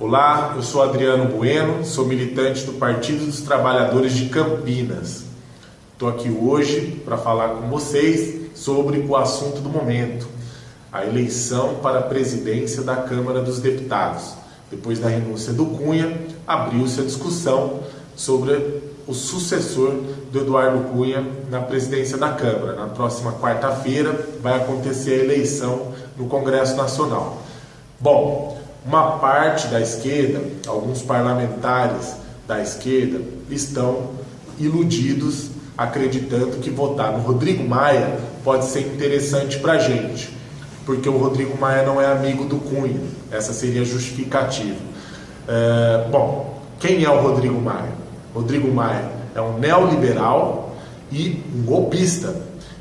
Olá, eu sou Adriano Bueno, sou militante do Partido dos Trabalhadores de Campinas. Estou aqui hoje para falar com vocês sobre o assunto do momento, a eleição para a presidência da Câmara dos Deputados. Depois da renúncia do Cunha, abriu-se a discussão sobre o sucessor do Eduardo Cunha na presidência da Câmara. Na próxima quarta-feira vai acontecer a eleição no Congresso Nacional. Bom, uma parte da esquerda, alguns parlamentares da esquerda, estão iludidos, acreditando que votar no Rodrigo Maia pode ser interessante para a gente, porque o Rodrigo Maia não é amigo do Cunha. Essa seria a justificativa. É, bom, quem é o Rodrigo Maia? Rodrigo Maia é um neoliberal e um golpista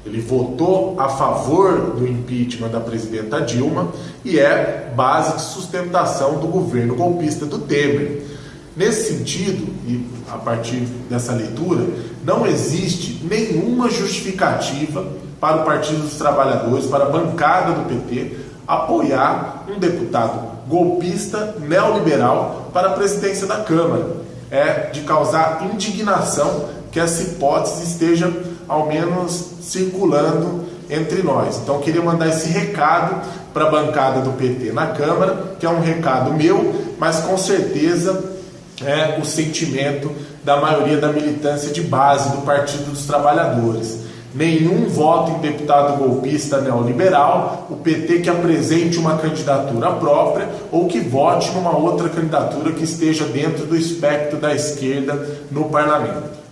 ele votou a favor do impeachment da presidenta Dilma e é base de sustentação do governo golpista do Temer. Nesse sentido, e a partir dessa leitura, não existe nenhuma justificativa para o Partido dos Trabalhadores, para a bancada do PT, apoiar um deputado golpista neoliberal para a presidência da Câmara. É de causar indignação que essa hipótese esteja ao menos circulando entre nós. Então queria mandar esse recado para a bancada do PT na Câmara, que é um recado meu, mas com certeza é o sentimento da maioria da militância de base do Partido dos Trabalhadores. Nenhum voto em deputado golpista neoliberal, o PT que apresente uma candidatura própria ou que vote numa outra candidatura que esteja dentro do espectro da esquerda no parlamento.